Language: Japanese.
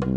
はい。